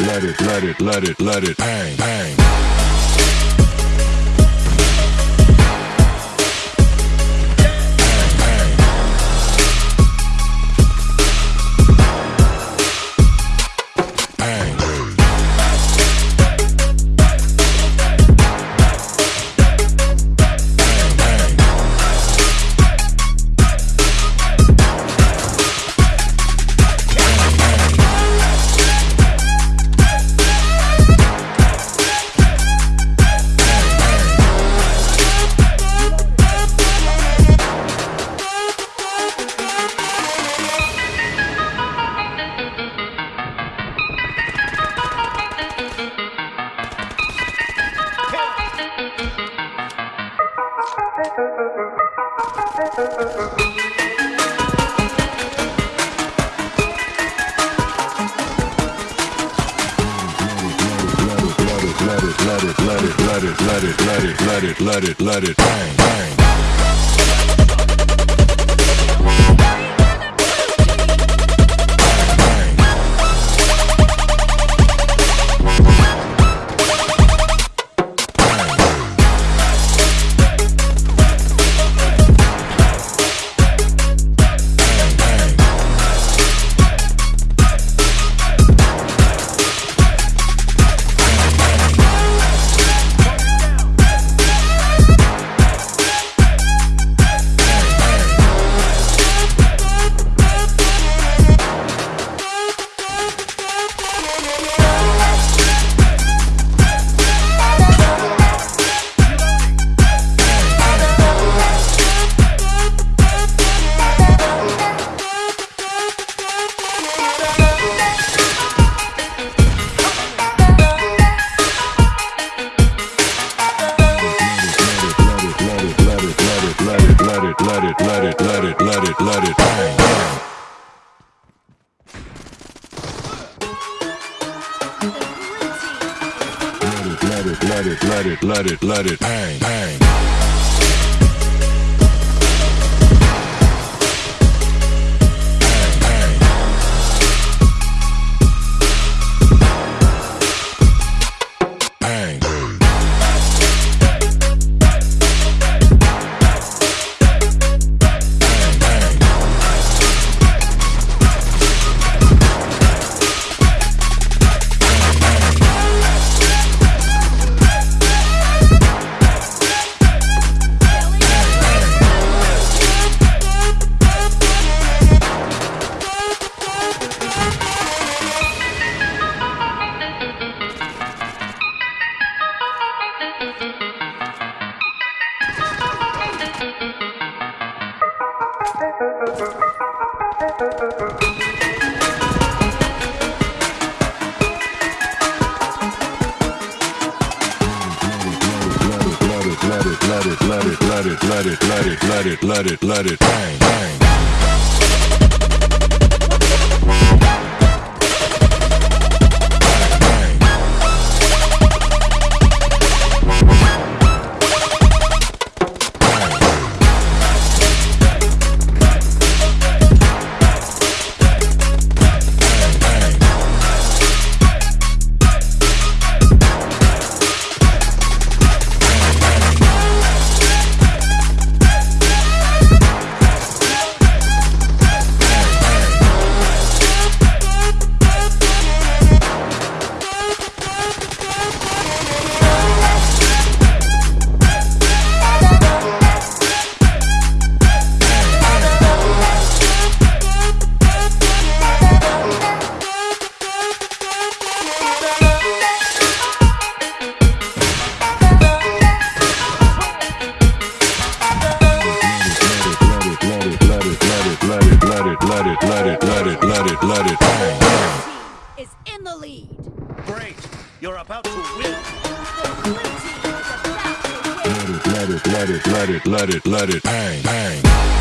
it, let it, let it, let it, let it bang, bang. Let it, let it, let it, let it, let it, let it, let it, let it, let it, bang, bang. Let it, let it, let it, let it, let it, let it, let it, bang, bang. Let it, let it, let it, let it, let it, bang, bang. Let it, let it, let it, let it, let it, let it, let it, let it, let it, let it, bang, let it, let it, let it, bang, bang. is in the lead. Great. You're about to win. The blue team is about to win. Let it, let it, let it, let it, let it, let it, bang, bang.